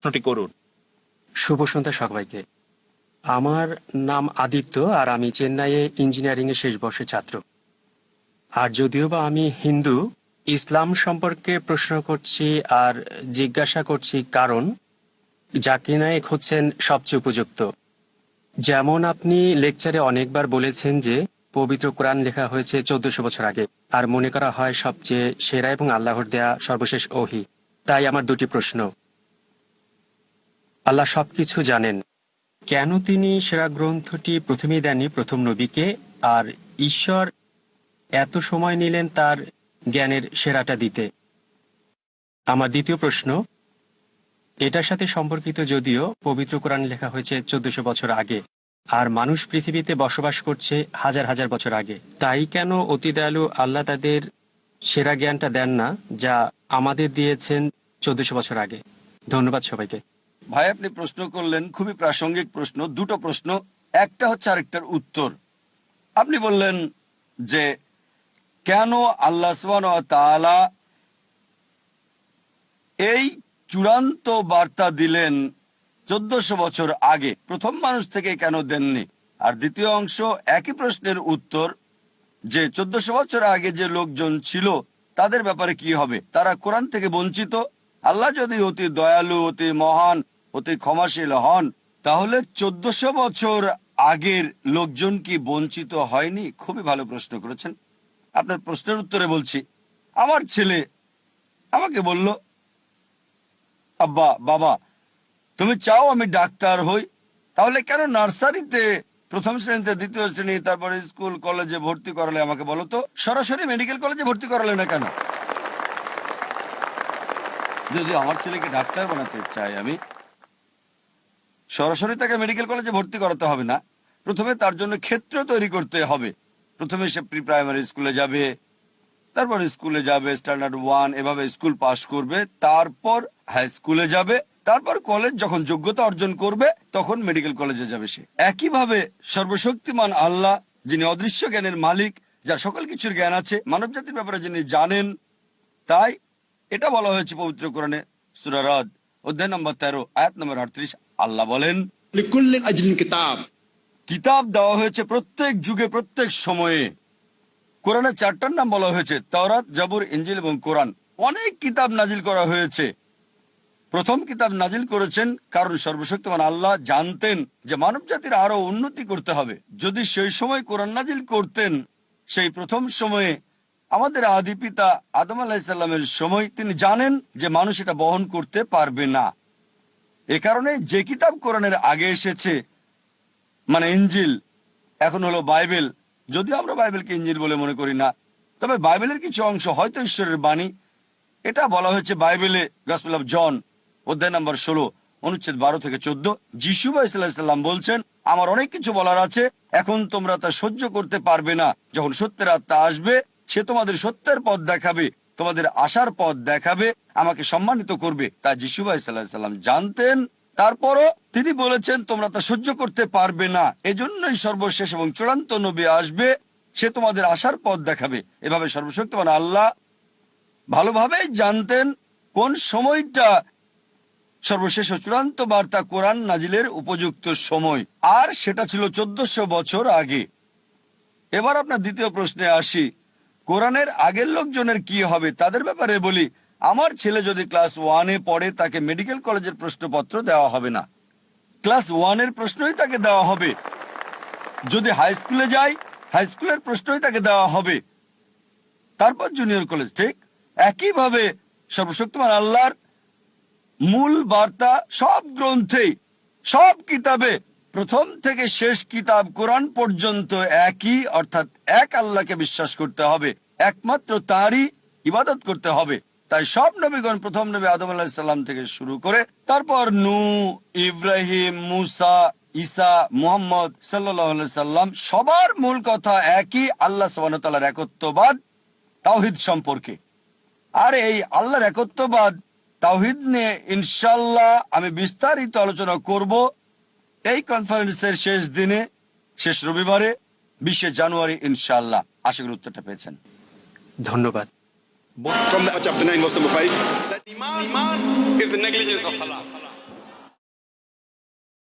প্রশ্নটি করুন। শুভ সন্ধ্যা সবাইকে। আমার নাম আদিত্য আর আমি চেন্নাইয়ে ইঞ্জিনিয়ারিং এর শেষ বর্ষের ছাত্র। আর যদিও বা আমি হিন্দু, ইসলাম সম্পর্কে প্রশ্ন করছি আর জিজ্ঞাসা করছি কারণ জাকির নায়েক হচ্ছেন সবচেয়ে উপযুক্ত। যেমন আপনি লেকচারে অনেকবার বলেছেন যে, পবিত্র কোরআন লেখা হয়েছে চোদ্দশো বছর আগে, আর মনে করা হয় সবচেয়ে সেরা এবং আল্লাহর দেয়া সর্বশেষ ওহি। তাই আমার দুটি প্রশ্ন। আল্লাহ সবকিছু জানেন। কেন তিনি সেরা গ্রন্থটি প্রথমেই দেননি প্রথম নবীকে? আর ঈশ্বর এত সময় নিলেন তার জ্ঞানের সেরাটা দিতে? আমার দ্বিতীয় প্রশ্ন, এটার সাথে সম্পর্কিত যদিও পবিত্র কোরআন লেখা হয়েছে চোদ্দশো বছর আগে, আর মানুষ পৃথিবীতে বসবাস করছে হাজার হাজার বছর আগে। তাই কেন অতি দয়ালু আল্লাহ তাদের সেরা জ্ঞানটা দেন না, যা আমাদের দিয়েছেন চোদ্দশো বছর আগে? ধন্যবাদ সবাইকে। ভাই, আপনি প্রশ্ন করলেন, খুবই প্রাসঙ্গিক প্রশ্ন, দুটো প্রশ্ন। একটা হচ্ছে আরেকটার উত্তর। আপনি বললেন যে, কেন আল্লাহ তাআলা এই চূড়ান্ত বার্তা দিলেন চোদ্দশো বছর আগে? প্রথম মানুষ থেকে কেন দেননি? আর দ্বিতীয় অংশ, একই প্রশ্নের উত্তর, যে চোদ্দশো বছর আগে যে লোকজন ছিল, তাদের ব্যাপারে কি হবে? তারা কোরআন থেকে বঞ্চিত আল্লাহ যদি অতি দয়ালু, অতি মহান, অতি ক্ষমাশীল হন, তাহলে চোদ্দশো বছর আগের লোকজন কি বঞ্চিত হয়নি? খুবই ভালো প্রশ্ন করেছেন। আপনার প্রশ্নের উত্তরে বলছি, আমার ছেলে আমাকে বলল, আব্বা, বাবা, তুমি চাও আমি ডাক্তার হই? তাহলে কেন নার্সারিতে প্রথম শ্রেণীতে, দ্বিতীয় শ্রেণি, তারপরে স্কুল, কলেজে ভর্তি করালে আমাকে বলো তো? সরাসরি মেডিকেল কলেজে ভর্তি করালে না কেন? যদি আমার ছেলেকে ডাক্তার বানাতে চাই আমি, সরাসরি তাকে মেডিকেল কলেজে ভর্তি করাতে হবে না। প্রথমে তার জন্য ক্ষেত্র তৈরি করতে হবে। প্রথমে সে প্রি প্রাইমারি স্কুলে যাবে, তারপর স্কুলে যাবে স্ট্যান্ডার্ড ওয়ান এভাবে স্কুল পাশ করবে, তারপর হাই স্কুলে যাবে, তারপর কলেজ যখন যোগ্যতা অর্জন করবে, তখন মেডিকেল কলেজে যাবে সে। একইভাবে সর্বশক্তিমান আল্লাহ, যিনি অদৃশ্য জ্ঞানের মালিক, যার সকল কিছুর জ্ঞান আছে মানব জাতির ব্যাপারে যিনি জানেন, তাই এটা বলা হয়েছে পবিত্র কোরআনে সুরারদ অধ্যায় নম্বর তেরো আয়াত নম্বর আটত্রিশ। আল্লাহ বলেন কিতাব। কিতাব দেওয়া হয়েছে প্রত্যেক যুগে প্রত্যেক সময়ে। কোরআনের চারটার নাম বলা হয়েছে তাওরাত জাবুর ইঞ্জিল এবং কোরআন। অনেক কিতাব নাজিল করা হয়েছে। প্রথম কিতাব নাজিল করেছেন কারণ সর্বশক্তিমান আল্লাহ জানতেন যে মানব জাতির আরও উন্নতি করতে হবে। যদি সেই সময় কোরআন নাজিল করতেন সেই প্রথম সময়ে আমাদের আদি পিতা আদম আলাহিসাল্লামের সময় তিনি জানেন যে মানুষ এটা বহন করতে পারবে না। এ কারণে যে কিতাব কোরআনের আগে এসেছে মানে ইঞ্জিল এখন হলো বাইবেল, যদিও আমরা বাইবেলকে ইঞ্জিল বলে মনে করি না, তবে বাইবেলের কিছু অংশ হয়তো ঈশ্বরের বাণী। এটা বলা হয়েছে বাইবেলে গসপেল জন অধ্যায় নম্বর ষোলো, অনুচ্ছেদ বারো থেকে চোদ্দ। যিশু ইসলাম বলছেন, আমার অনেক কিছু বলার আছে, এখন তোমরা তা সহ্য করতে পারবে না। যখন সত্যের আত্মা আসবে সে তোমাদের সত্যের পথ দেখাবে, তোমাদের আসার পথ দেখাবে, আমাকে সম্মানিত করবে। তা যিশু ভাই সাল্লাম জানতেন, তারপরও তিনি বলেছেন, তোমরা তা সহ্য করতে পারবে না। এজন্যই সর্বশেষ এবং চূড়ান্ত নবী আসবে, সে তোমাদের আসার পথ দেখাবে। এভাবে সর্বশক্তিমান আল্লাহ ভালোভাবেই জানতেন কোন সময়টা সর্বশেষ ও চূড়ান্ত বার্তা কোরআন নাজিলের উপযুক্ত সময়। আর সেটা ছিল চোদ্দশো বছর আগে। এবার আপনার দ্বিতীয় প্রশ্নে আসি। কোরআনের আগের লোকজনের কি হবে তাদের ব্যাপারে বলি, আমার ছেলে যদি ক্লাস ওয়ানে পড়ে তাকে মেডিকেল কলেজের প্রশ্নপত্র দেওয়া হবে না। ক্লাস ওয়ানের প্রশ্নই তাকে দেওয়া হবে। যদি হাই স্কুলে যায় হাই স্কুলের প্রশ্নই তাকে দেওয়া হবে। তারপর জুনিয়র কলেজ, ঠিক? একইভাবে সর্বশক্তিমান আল্লাহর মূল বার্তা সব গ্রন্থেই, সব কিতাবে প্রথম থেকে শেষ কিতাব কোরআন পর্যন্ত একই, অর্থাৎ এক আল্লাহকে বিশ্বাস করতে হবে। একমাত্র তারই ইবাদত করতে হবে। তাই সব নবীগণ প্রথম নবী আদম আলাহিসাল্লাম থেকে শুরু করে তারপর নু, ইব্রাহিম, মুসা, ঈসা, মুহাম্মদ সাল্লাম সবার মূল কথা একই, আল্লাহ সাবানতালার একত্ববাদ তাওহিদ সম্পর্কে। আর এই আল্লাহর একত্ববাদ তাওহিদ নিয়ে ইনশাল্লাহ আমি বিস্তারিত আলোচনা করব। এই কনফারেন্সের শেষ দিনে শেষ রবিবারে বিশে জানুয়ারি ইনশাল্লাহ আশা করি উত্তরটা পেয়েছেন ধন্যবাদ from the chapter 9 verse number 5 that iman is the negligence of salah